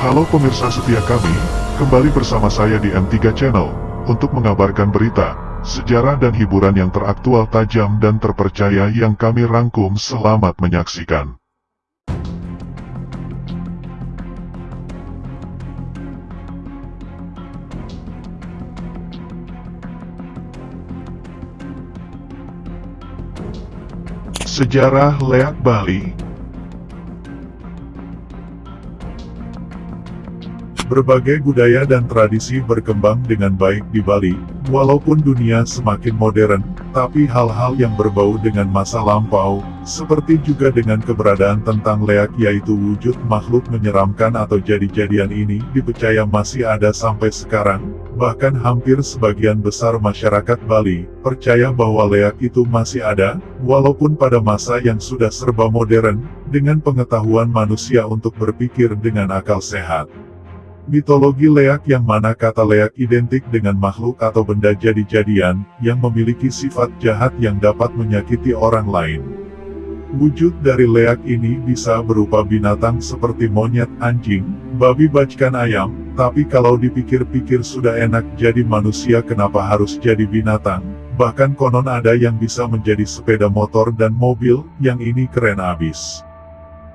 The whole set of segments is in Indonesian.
Halo pemirsa setia kami, kembali bersama saya di M3 Channel, untuk mengabarkan berita, sejarah dan hiburan yang teraktual tajam dan terpercaya yang kami rangkum selamat menyaksikan. Sejarah Leak Bali Berbagai budaya dan tradisi berkembang dengan baik di Bali, walaupun dunia semakin modern, tapi hal-hal yang berbau dengan masa lampau, seperti juga dengan keberadaan tentang leak yaitu wujud makhluk menyeramkan atau jadi-jadian ini dipercaya masih ada sampai sekarang, bahkan hampir sebagian besar masyarakat Bali, percaya bahwa leak itu masih ada, walaupun pada masa yang sudah serba modern, dengan pengetahuan manusia untuk berpikir dengan akal sehat. Mitologi leak yang mana kata leak identik dengan makhluk atau benda jadi-jadian, yang memiliki sifat jahat yang dapat menyakiti orang lain. Wujud dari leak ini bisa berupa binatang seperti monyet, anjing, babi bajkan ayam, tapi kalau dipikir-pikir sudah enak jadi manusia kenapa harus jadi binatang, bahkan konon ada yang bisa menjadi sepeda motor dan mobil, yang ini keren abis.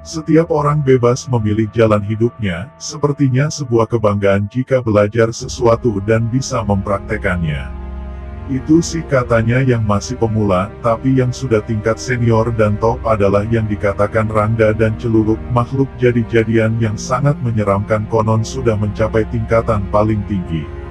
Setiap orang bebas memilih jalan hidupnya, sepertinya sebuah kebanggaan jika belajar sesuatu dan bisa mempraktekannya. Itu sih katanya yang masih pemula, tapi yang sudah tingkat senior dan top adalah yang dikatakan Rangga dan Celuluk, makhluk jadi-jadian yang sangat menyeramkan konon sudah mencapai tingkatan paling tinggi.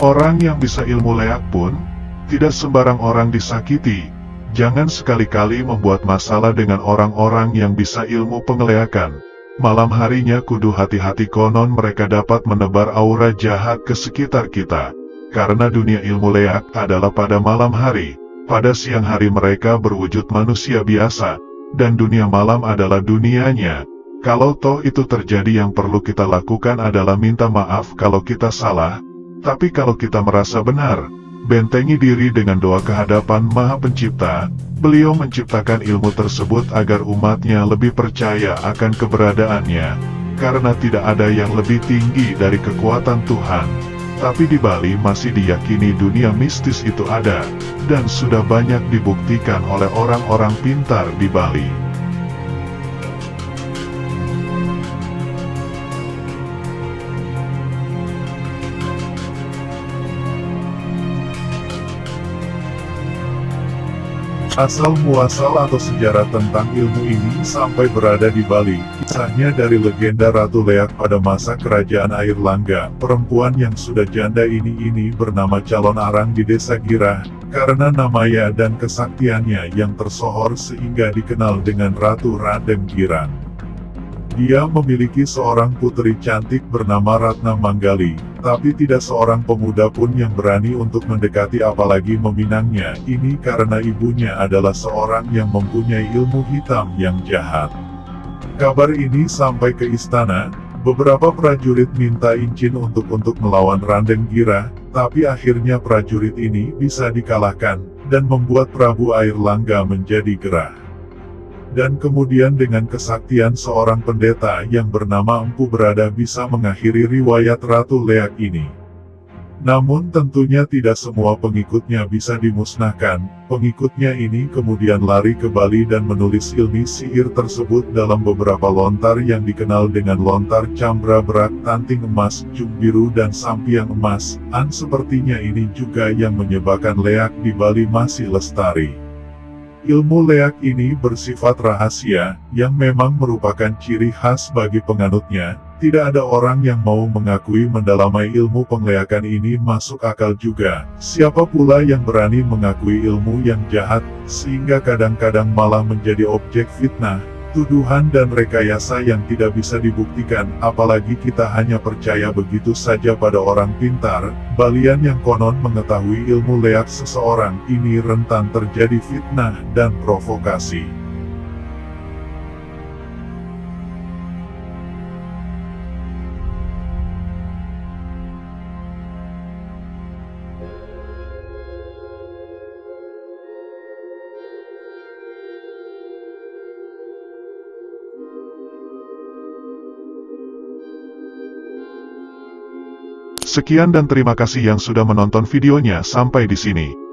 Orang yang bisa ilmu leak pun, tidak sembarang orang disakiti. Jangan sekali-kali membuat masalah dengan orang-orang yang bisa ilmu pengeleakan. Malam harinya kudu hati-hati konon mereka dapat menebar aura jahat ke sekitar kita. Karena dunia ilmu leak adalah pada malam hari, pada siang hari mereka berwujud manusia biasa, dan dunia malam adalah dunianya. Kalau toh itu terjadi yang perlu kita lakukan adalah minta maaf kalau kita salah, tapi kalau kita merasa benar, bentengi diri dengan doa kehadapan Maha Pencipta, beliau menciptakan ilmu tersebut agar umatnya lebih percaya akan keberadaannya, karena tidak ada yang lebih tinggi dari kekuatan Tuhan. Tapi di Bali masih diyakini dunia mistis itu ada, dan sudah banyak dibuktikan oleh orang-orang pintar di Bali. Asal-muasal atau sejarah tentang ilmu ini sampai berada di Bali, kisahnya dari legenda Ratu Leak pada masa kerajaan Air Langga, perempuan yang sudah janda ini-ini bernama calon arang di desa Girah, karena namanya dan kesaktiannya yang tersohor sehingga dikenal dengan Ratu Radem Girang. Dia memiliki seorang putri cantik bernama Ratna Manggali, tapi tidak seorang pemuda pun yang berani untuk mendekati apalagi meminangnya, ini karena ibunya adalah seorang yang mempunyai ilmu hitam yang jahat. Kabar ini sampai ke istana, beberapa prajurit minta izin untuk untuk melawan Randeng Gira, tapi akhirnya prajurit ini bisa dikalahkan, dan membuat Prabu Air Langga menjadi gerah dan kemudian dengan kesaktian seorang pendeta yang bernama Empu Berada bisa mengakhiri riwayat Ratu Leak ini. Namun tentunya tidak semua pengikutnya bisa dimusnahkan, pengikutnya ini kemudian lari ke Bali dan menulis ilmi sihir tersebut dalam beberapa lontar yang dikenal dengan lontar cambra berak tanting emas, jum biru dan sampiang emas, an sepertinya ini juga yang menyebabkan leak di Bali masih lestari. Ilmu leak ini bersifat rahasia, yang memang merupakan ciri khas bagi penganutnya, tidak ada orang yang mau mengakui mendalami ilmu pengleakan ini masuk akal juga, siapa pula yang berani mengakui ilmu yang jahat, sehingga kadang-kadang malah menjadi objek fitnah, tuduhan dan rekayasa yang tidak bisa dibuktikan, apalagi kita hanya percaya begitu saja pada orang pintar, balian yang konon mengetahui ilmu leak seseorang, ini rentan terjadi fitnah dan provokasi. Sekian dan terima kasih yang sudah menonton videonya sampai di sini.